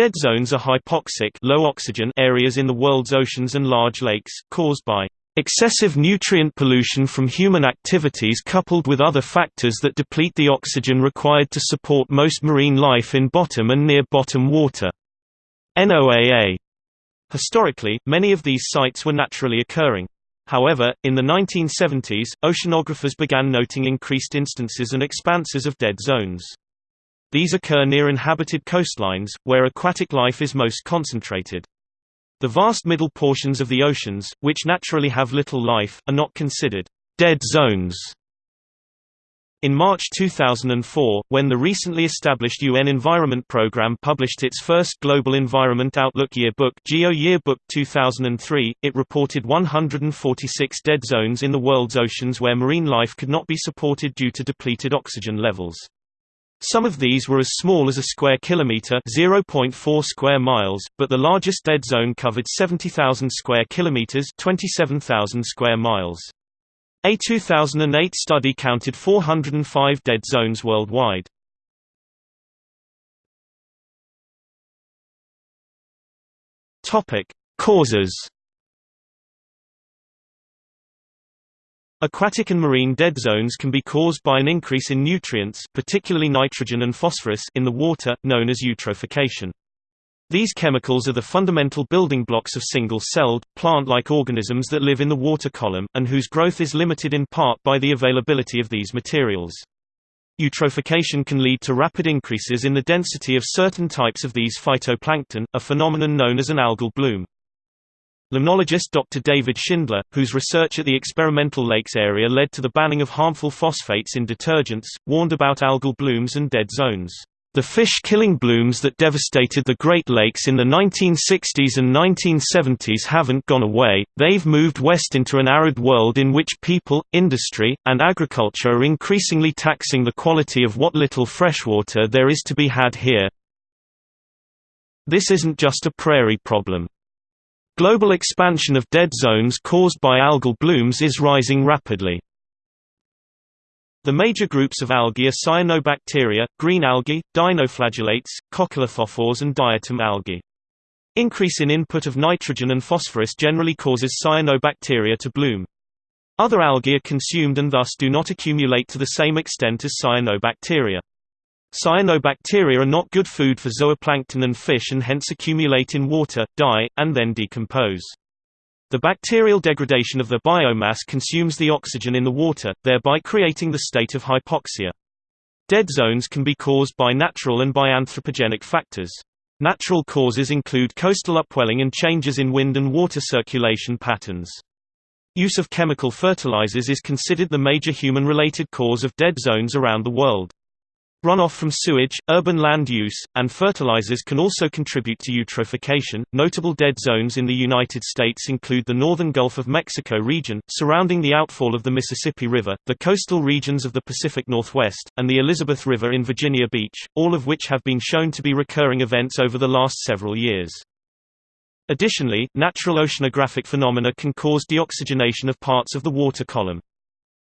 Dead zones are hypoxic low oxygen areas in the world's oceans and large lakes, caused by excessive nutrient pollution from human activities coupled with other factors that deplete the oxygen required to support most marine life in bottom and near bottom water. NOAA. Historically, many of these sites were naturally occurring. However, in the 1970s, oceanographers began noting increased instances and expanses of dead zones. These occur near inhabited coastlines, where aquatic life is most concentrated. The vast middle portions of the oceans, which naturally have little life, are not considered dead zones. In March 2004, when the recently established UN Environment Programme published its first Global Environment Outlook Yearbook Geo Yearbook 2003, it reported 146 dead zones in the world's oceans where marine life could not be supported due to depleted oxygen levels. Some of these were as small as a square kilometer (0.4 square miles), but the largest dead zone covered 70,000 square kilometers (27,000 square miles). A 2008 study counted 405 dead zones worldwide. Topic: Causes Aquatic and marine dead zones can be caused by an increase in nutrients particularly nitrogen and phosphorus in the water, known as eutrophication. These chemicals are the fundamental building blocks of single-celled, plant-like organisms that live in the water column, and whose growth is limited in part by the availability of these materials. Eutrophication can lead to rapid increases in the density of certain types of these phytoplankton, a phenomenon known as an algal bloom. Limnologist Dr. David Schindler, whose research at the experimental lakes area led to the banning of harmful phosphates in detergents, warned about algal blooms and dead zones. The fish-killing blooms that devastated the Great Lakes in the 1960s and 1970s haven't gone away, they've moved west into an arid world in which people, industry, and agriculture are increasingly taxing the quality of what little freshwater there is to be had here. This isn't just a prairie problem. Global expansion of dead zones caused by algal blooms is rising rapidly. The major groups of algae are cyanobacteria, green algae, dinoflagellates, coccolithophores and diatom algae. Increase in input of nitrogen and phosphorus generally causes cyanobacteria to bloom. Other algae are consumed and thus do not accumulate to the same extent as cyanobacteria. Cyanobacteria are not good food for zooplankton and fish and hence accumulate in water, die, and then decompose. The bacterial degradation of their biomass consumes the oxygen in the water, thereby creating the state of hypoxia. Dead zones can be caused by natural and by anthropogenic factors. Natural causes include coastal upwelling and changes in wind and water circulation patterns. Use of chemical fertilizers is considered the major human-related cause of dead zones around the world. Runoff from sewage, urban land use, and fertilizers can also contribute to eutrophication. Notable dead zones in the United States include the northern Gulf of Mexico region, surrounding the outfall of the Mississippi River, the coastal regions of the Pacific Northwest, and the Elizabeth River in Virginia Beach, all of which have been shown to be recurring events over the last several years. Additionally, natural oceanographic phenomena can cause deoxygenation of parts of the water column.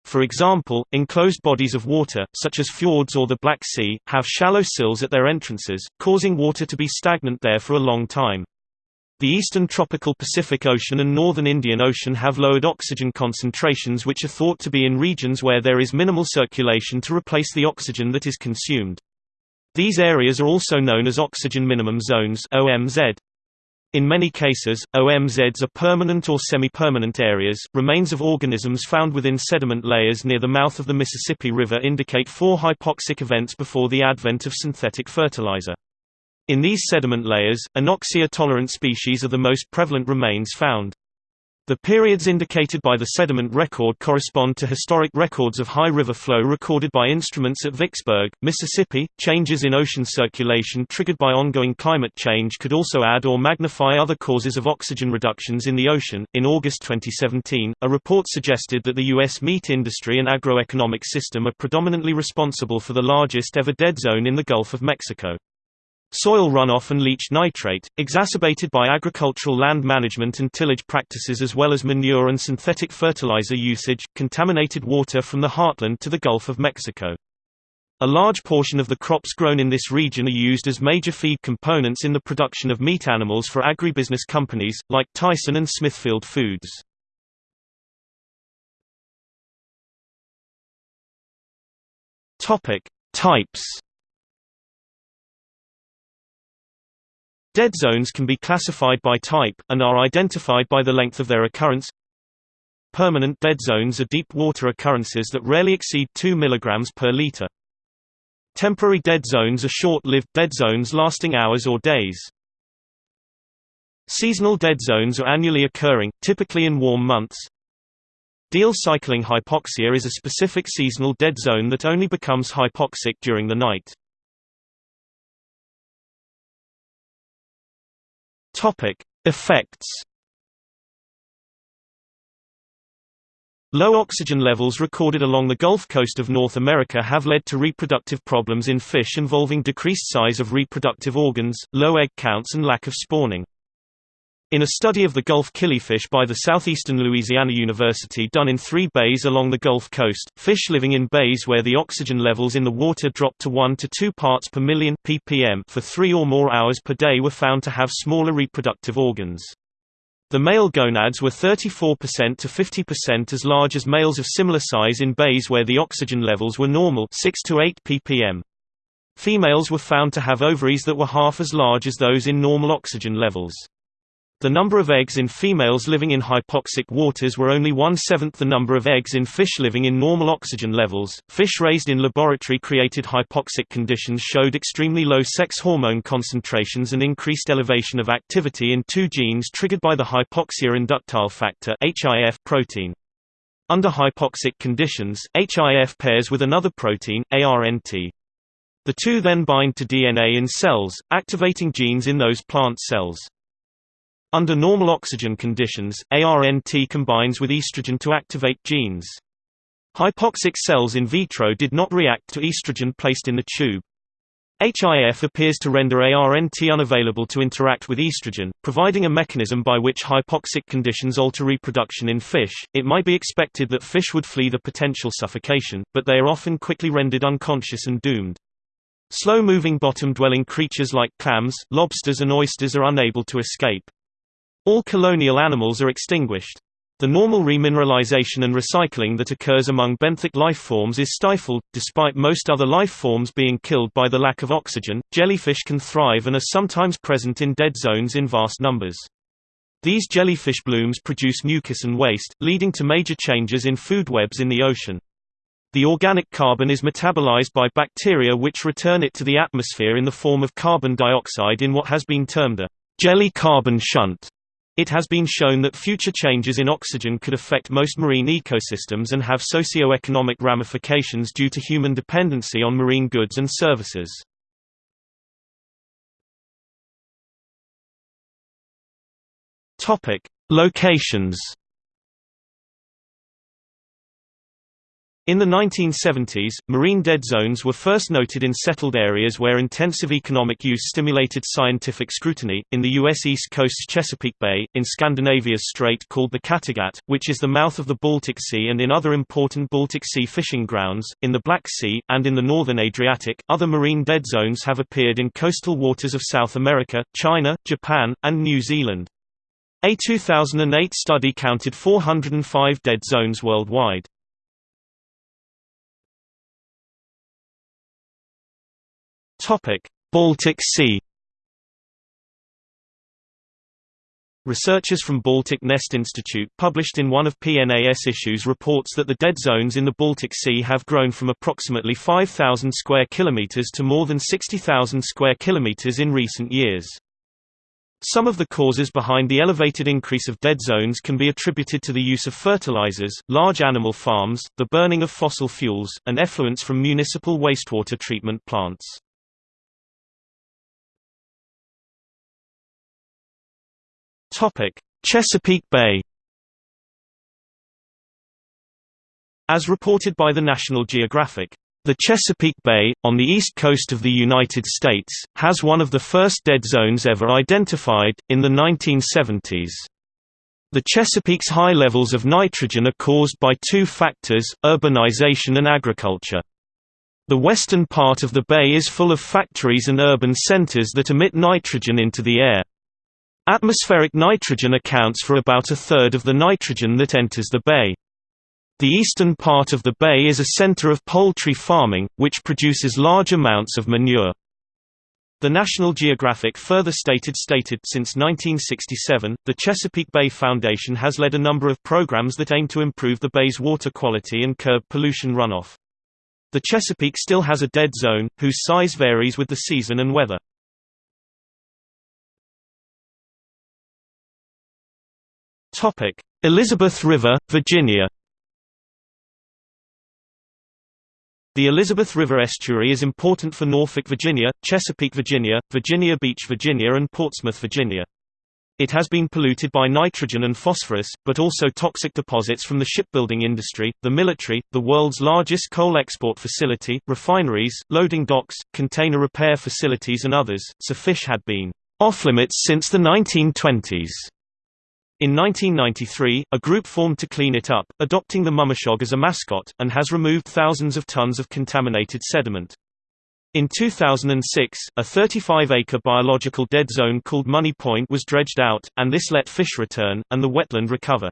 For example, enclosed bodies of water, such as fjords or the Black Sea, have shallow sills at their entrances, causing water to be stagnant there for a long time. The eastern tropical Pacific Ocean and northern Indian Ocean have lowered oxygen concentrations which are thought to be in regions where there is minimal circulation to replace the oxygen that is consumed. These areas are also known as oxygen minimum zones OMZ. In many cases, OMZs are permanent or semi-permanent areas. Remains of organisms found within sediment layers near the mouth of the Mississippi River indicate four hypoxic events before the advent of synthetic fertilizer. In these sediment layers, anoxia-tolerant species are the most prevalent remains found. The periods indicated by the sediment record correspond to historic records of high river flow recorded by instruments at Vicksburg, Mississippi. Changes in ocean circulation triggered by ongoing climate change could also add or magnify other causes of oxygen reductions in the ocean. In August 2017, a report suggested that the U.S. meat industry and agroeconomic system are predominantly responsible for the largest ever dead zone in the Gulf of Mexico. Soil runoff and leached nitrate, exacerbated by agricultural land management and tillage practices as well as manure and synthetic fertilizer usage, contaminated water from the heartland to the Gulf of Mexico. A large portion of the crops grown in this region are used as major feed components in the production of meat animals for agribusiness companies, like Tyson and Smithfield Foods. Types Dead zones can be classified by type, and are identified by the length of their occurrence Permanent dead zones are deep water occurrences that rarely exceed 2 mg per liter. Temporary dead zones are short-lived dead zones lasting hours or days. Seasonal dead zones are annually occurring, typically in warm months. Diel cycling hypoxia is a specific seasonal dead zone that only becomes hypoxic during the night. Topic: Effects Low oxygen levels recorded along the Gulf Coast of North America have led to reproductive problems in fish involving decreased size of reproductive organs, low egg counts and lack of spawning. In a study of the Gulf killifish by the Southeastern Louisiana University done in three bays along the Gulf Coast, fish living in bays where the oxygen levels in the water dropped to 1 to 2 parts per million ppm for three or more hours per day were found to have smaller reproductive organs. The male gonads were 34% to 50% as large as males of similar size in bays where the oxygen levels were normal 6 to 8 ppm. Females were found to have ovaries that were half as large as those in normal oxygen levels. The number of eggs in females living in hypoxic waters were only one-seventh the number of eggs in fish living in normal oxygen levels. Fish raised in laboratory-created hypoxic conditions showed extremely low sex hormone concentrations and increased elevation of activity in two genes triggered by the hypoxia inducible factor (HIF) protein. Under hypoxic conditions, HIF pairs with another protein, ARNT. The two then bind to DNA in cells, activating genes in those plant cells. Under normal oxygen conditions, ARNT combines with estrogen to activate genes. Hypoxic cells in vitro did not react to estrogen placed in the tube. HIF appears to render ARNT unavailable to interact with estrogen, providing a mechanism by which hypoxic conditions alter reproduction in fish. It might be expected that fish would flee the potential suffocation, but they are often quickly rendered unconscious and doomed. Slow-moving bottom-dwelling creatures like clams, lobsters and oysters are unable to escape. All colonial animals are extinguished. The normal remineralization and recycling that occurs among benthic life forms is stifled. Despite most other life forms being killed by the lack of oxygen, jellyfish can thrive and are sometimes present in dead zones in vast numbers. These jellyfish blooms produce mucus and waste, leading to major changes in food webs in the ocean. The organic carbon is metabolized by bacteria which return it to the atmosphere in the form of carbon dioxide in what has been termed a jelly carbon shunt. It has been shown that future changes in oxygen could affect most marine ecosystems and have socio-economic ramifications due to human dependency on marine goods and services. Locations In the 1970s, marine dead zones were first noted in settled areas where intensive economic use stimulated scientific scrutiny, in the U.S. East Coast's Chesapeake Bay, in Scandinavia's strait called the Kattegat, which is the mouth of the Baltic Sea and in other important Baltic Sea fishing grounds, in the Black Sea, and in the northern Adriatic. Other marine dead zones have appeared in coastal waters of South America, China, Japan, and New Zealand. A 2008 study counted 405 dead zones worldwide. Topic: Baltic Sea. Researchers from Baltic Nest Institute published in one of PNAS issues reports that the dead zones in the Baltic Sea have grown from approximately 5,000 square kilometers to more than 60,000 square kilometers in recent years. Some of the causes behind the elevated increase of dead zones can be attributed to the use of fertilizers, large animal farms, the burning of fossil fuels, and effluents from municipal wastewater treatment plants. Topic: Chesapeake Bay. As reported by the National Geographic, the Chesapeake Bay, on the east coast of the United States, has one of the first dead zones ever identified, in the 1970s. The Chesapeake's high levels of nitrogen are caused by two factors, urbanization and agriculture. The western part of the bay is full of factories and urban centers that emit nitrogen into the air. Atmospheric nitrogen accounts for about a third of the nitrogen that enters the bay. The eastern part of the bay is a center of poultry farming, which produces large amounts of manure. The National Geographic further stated stated since 1967, the Chesapeake Bay Foundation has led a number of programs that aim to improve the bay's water quality and curb pollution runoff. The Chesapeake still has a dead zone, whose size varies with the season and weather. Elizabeth River, Virginia The Elizabeth River estuary is important for Norfolk, Virginia, Chesapeake, Virginia, Virginia Beach, Virginia and Portsmouth, Virginia. It has been polluted by nitrogen and phosphorus, but also toxic deposits from the shipbuilding industry, the military, the world's largest coal export facility, refineries, loading docks, container repair facilities and others, so fish had been off-limits since the 1920s. In 1993, a group formed to clean it up, adopting the mummichog as a mascot, and has removed thousands of tons of contaminated sediment. In 2006, a 35-acre biological dead zone called Money Point was dredged out, and this let fish return, and the wetland recover.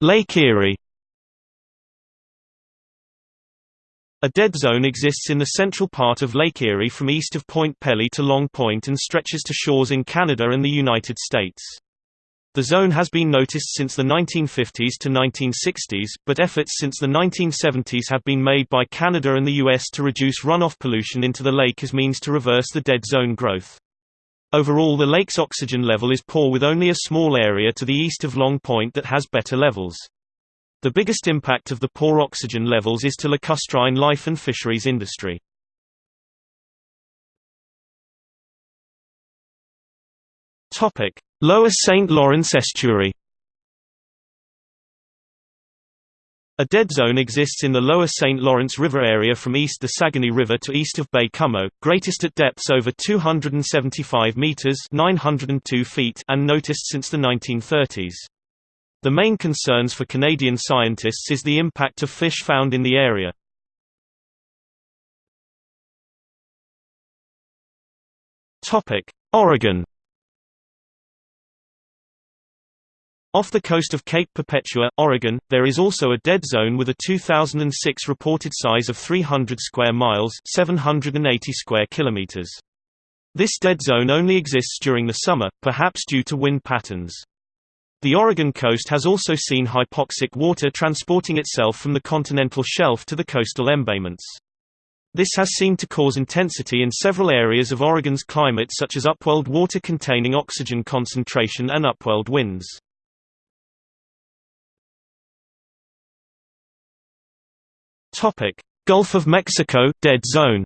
Lake Erie A dead zone exists in the central part of Lake Erie from east of Point Pelee to Long Point and stretches to shores in Canada and the United States. The zone has been noticed since the 1950s to 1960s, but efforts since the 1970s have been made by Canada and the US to reduce runoff pollution into the lake as means to reverse the dead zone growth. Overall the lake's oxygen level is poor with only a small area to the east of Long Point that has better levels. The biggest impact of the poor oxygen levels is to lacustrine life and fisheries industry. Lower St. Lawrence Estuary A dead zone exists in the lower St. Lawrence River area from east the Saguenay River to east of Baie-Comeau, greatest at depths over 275 meters (902 feet) and noticed since the 1930s. The main concerns for Canadian scientists is the impact of fish found in the area. Oregon Off the coast of Cape Perpetua, Oregon, there is also a dead zone with a 2006 reported size of 300 square miles 780 square kilometers. This dead zone only exists during the summer, perhaps due to wind patterns. The Oregon coast has also seen hypoxic water transporting itself from the continental shelf to the coastal embayments. This has seemed to cause intensity in several areas of Oregon's climate such as upwelled water containing oxygen concentration and upwelled winds. Gulf of Mexico dead zone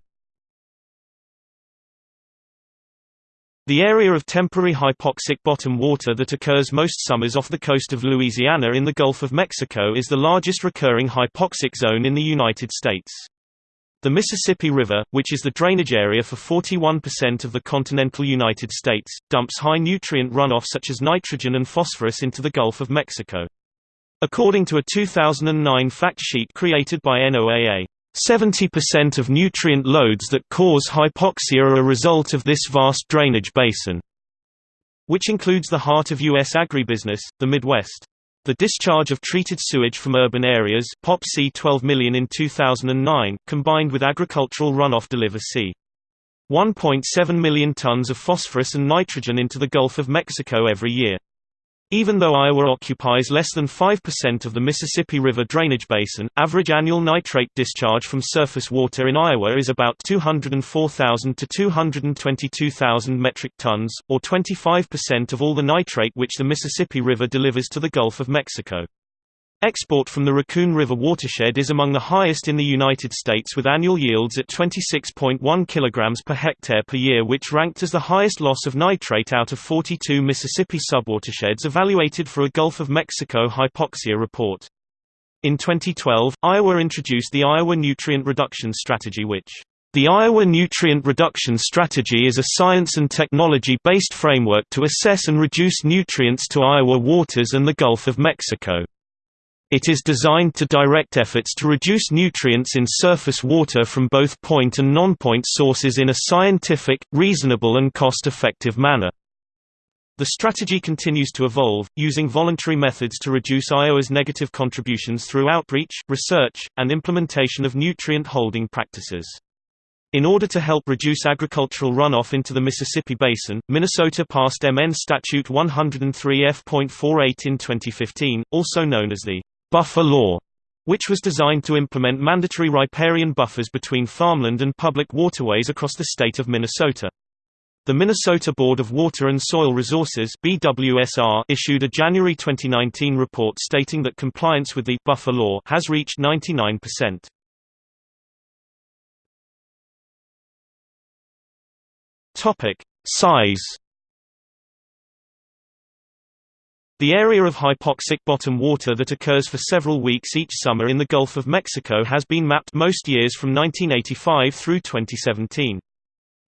The area of temporary hypoxic bottom water that occurs most summers off the coast of Louisiana in the Gulf of Mexico is the largest recurring hypoxic zone in the United States. The Mississippi River, which is the drainage area for 41% of the continental United States, dumps high nutrient runoff such as nitrogen and phosphorus into the Gulf of Mexico. According to a 2009 fact sheet created by NOAA, 70% of nutrient loads that cause hypoxia are a result of this vast drainage basin, which includes the heart of U.S. agribusiness, the Midwest. The discharge of treated sewage from urban areas POP C 12 million in 2009, combined with agricultural runoff deliver c. 1.7 million tons of phosphorus and nitrogen into the Gulf of Mexico every year. Even though Iowa occupies less than 5% of the Mississippi River drainage basin, average annual nitrate discharge from surface water in Iowa is about 204,000 to 222,000 metric tons, or 25% of all the nitrate which the Mississippi River delivers to the Gulf of Mexico. Export from the Raccoon River watershed is among the highest in the United States with annual yields at 26.1 kg per hectare per year which ranked as the highest loss of nitrate out of 42 Mississippi subwatersheds evaluated for a Gulf of Mexico hypoxia report. In 2012, Iowa introduced the Iowa Nutrient Reduction Strategy which the Iowa Nutrient Reduction Strategy is a science and technology-based framework to assess and reduce nutrients to Iowa waters and the Gulf of Mexico. It is designed to direct efforts to reduce nutrients in surface water from both point and non-point sources in a scientific, reasonable and cost-effective manner. The strategy continues to evolve, using voluntary methods to reduce Iowa's negative contributions through outreach, research, and implementation of nutrient holding practices. In order to help reduce agricultural runoff into the Mississippi Basin, Minnesota passed MN Statute 103 F.48 in 2015, also known as the Buffer Law, which was designed to implement mandatory riparian buffers between farmland and public waterways across the state of Minnesota. The Minnesota Board of Water and Soil Resources BWSR issued a January 2019 report stating that compliance with the buffer law has reached 99%. Topic: Size The area of hypoxic bottom water that occurs for several weeks each summer in the Gulf of Mexico has been mapped most years from 1985 through 2017.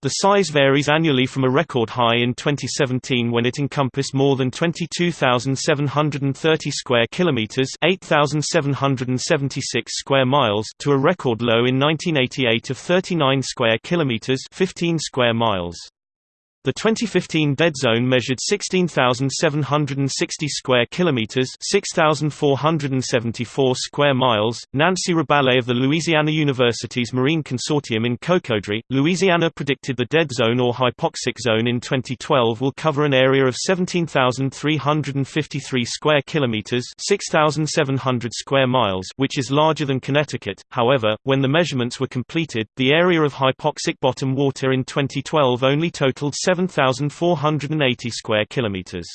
The size varies annually from a record high in 2017 when it encompassed more than 22,730 square kilometers, 8,776 square miles, to a record low in 1988 of 39 square kilometers, 15 square miles. The 2015 dead zone measured 16,760 square kilometers, 6,474 square miles. Nancy Rabalais of the Louisiana University's Marine Consortium in Cocodrie, Louisiana predicted the dead zone or hypoxic zone in 2012 will cover an area of 17,353 square kilometers, 6,700 square miles, which is larger than Connecticut. However, when the measurements were completed, the area of hypoxic bottom water in 2012 only totaled 7 7,480 square kilometers.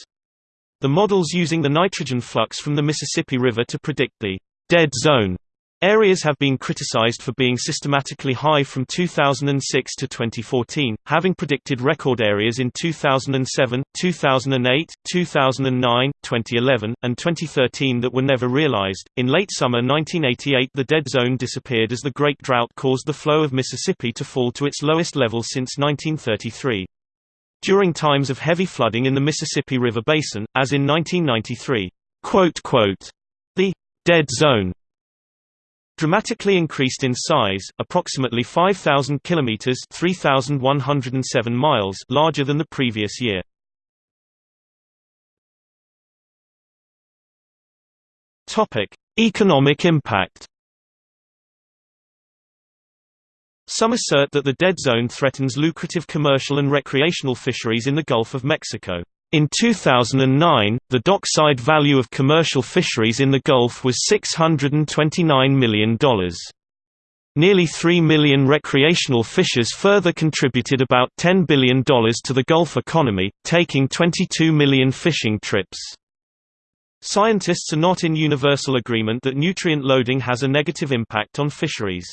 The models using the nitrogen flux from the Mississippi River to predict the dead zone Areas have been criticized for being systematically high from 2006 to 2014, having predicted record areas in 2007, 2008, 2009, 2011, and 2013 that were never realized. In late summer 1988, the dead zone disappeared as the Great Drought caused the flow of Mississippi to fall to its lowest level since 1933 during times of heavy flooding in the Mississippi River Basin, as in 1993. The «dead zone» dramatically increased in size, approximately 5,000 kilometers (3,107 miles) larger than the previous year. Topic: Economic impact. Some assert that the dead zone threatens lucrative commercial and recreational fisheries in the Gulf of Mexico. In 2009, the dockside value of commercial fisheries in the Gulf was $629 million. Nearly 3 million recreational fishers further contributed about $10 billion to the Gulf economy, taking 22 million fishing trips. Scientists are not in universal agreement that nutrient loading has a negative impact on fisheries.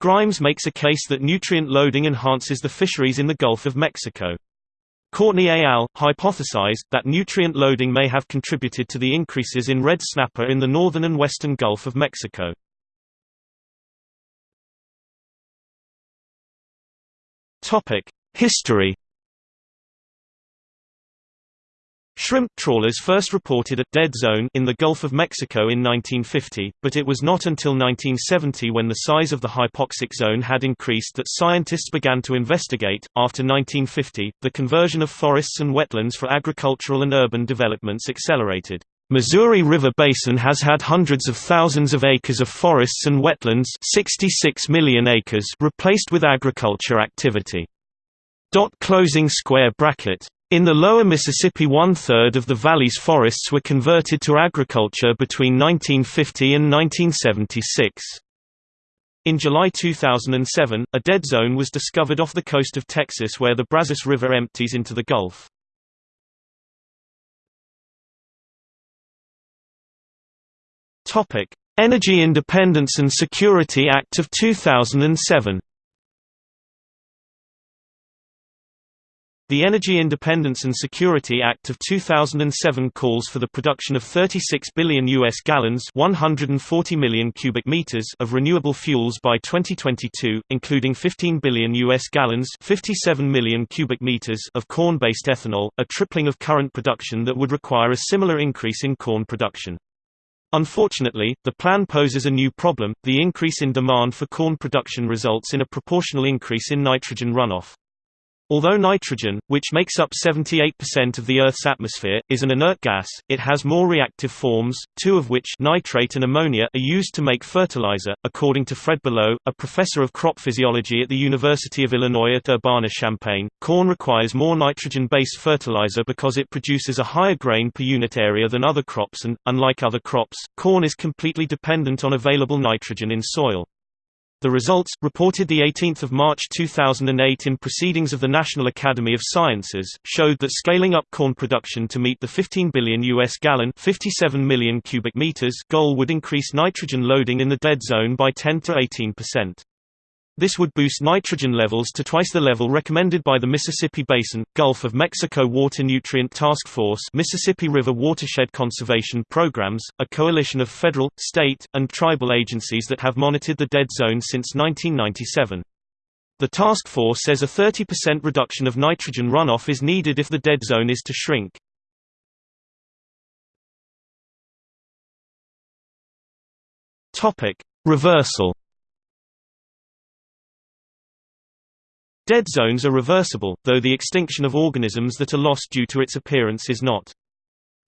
Grimes makes a case that nutrient loading enhances the fisheries in the Gulf of Mexico. Courtney et al. hypothesized, that nutrient loading may have contributed to the increases in red snapper in the northern and western Gulf of Mexico. History Shrimp trawlers first reported a «dead zone» in the Gulf of Mexico in 1950, but it was not until 1970 when the size of the hypoxic zone had increased that scientists began to investigate. After 1950, the conversion of forests and wetlands for agricultural and urban developments accelerated. Missouri River Basin has had hundreds of thousands of acres of forests and wetlands 66 million acres replaced with agriculture activity. Dot closing square bracket in the lower Mississippi one-third of the valley's forests were converted to agriculture between 1950 and 1976. In July 2007, a dead zone was discovered off the coast of Texas where the Brazos River empties into the Gulf. Energy Independence and Security Act of 2007 The Energy Independence and Security Act of 2007 calls for the production of 36 billion US gallons, 140 million cubic meters of renewable fuels by 2022, including 15 billion US gallons, 57 million cubic meters of corn-based ethanol, a tripling of current production that would require a similar increase in corn production. Unfortunately, the plan poses a new problem, the increase in demand for corn production results in a proportional increase in nitrogen runoff. Although nitrogen, which makes up 78% of the Earth's atmosphere, is an inert gas, it has more reactive forms, two of which nitrate and ammonia are used to make fertilizer. According to Fred Below, a professor of crop physiology at the University of Illinois at Urbana-Champaign, corn requires more nitrogen-based fertilizer because it produces a higher grain per unit area than other crops and, unlike other crops, corn is completely dependent on available nitrogen in soil. The results, reported 18 March 2008 in Proceedings of the National Academy of Sciences, showed that scaling up corn production to meet the 15 billion U.S. gallon 57 million cubic meters goal would increase nitrogen loading in the dead zone by 10 to 18 percent. This would boost nitrogen levels to twice the level recommended by the Mississippi Basin, Gulf of Mexico Water Nutrient Task Force Mississippi River Watershed Conservation Programs, a coalition of federal, state, and tribal agencies that have monitored the dead zone since 1997. The task force says a 30% reduction of nitrogen runoff is needed if the dead zone is to shrink. Reversal Dead zones are reversible, though the extinction of organisms that are lost due to its appearance is not.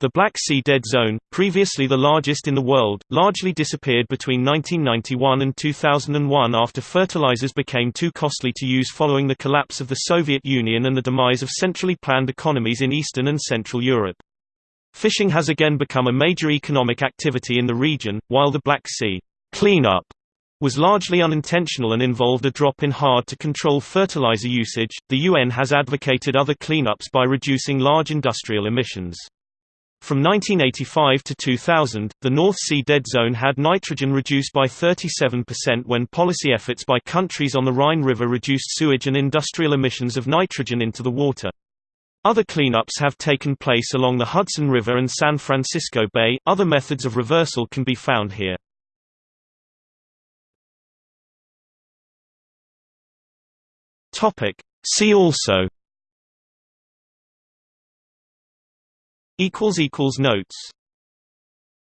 The Black Sea Dead Zone, previously the largest in the world, largely disappeared between 1991 and 2001 after fertilizers became too costly to use following the collapse of the Soviet Union and the demise of centrally planned economies in Eastern and Central Europe. Fishing has again become a major economic activity in the region, while the Black Sea cleanup was largely unintentional and involved a drop in hard-to-control fertilizer usage. The UN has advocated other cleanups by reducing large industrial emissions. From 1985 to 2000, the North Sea Dead Zone had nitrogen reduced by 37% when policy efforts by countries on the Rhine River reduced sewage and industrial emissions of nitrogen into the water. Other cleanups have taken place along the Hudson River and San Francisco Bay. Other methods of reversal can be found here. Topic. See also Equals equals Notes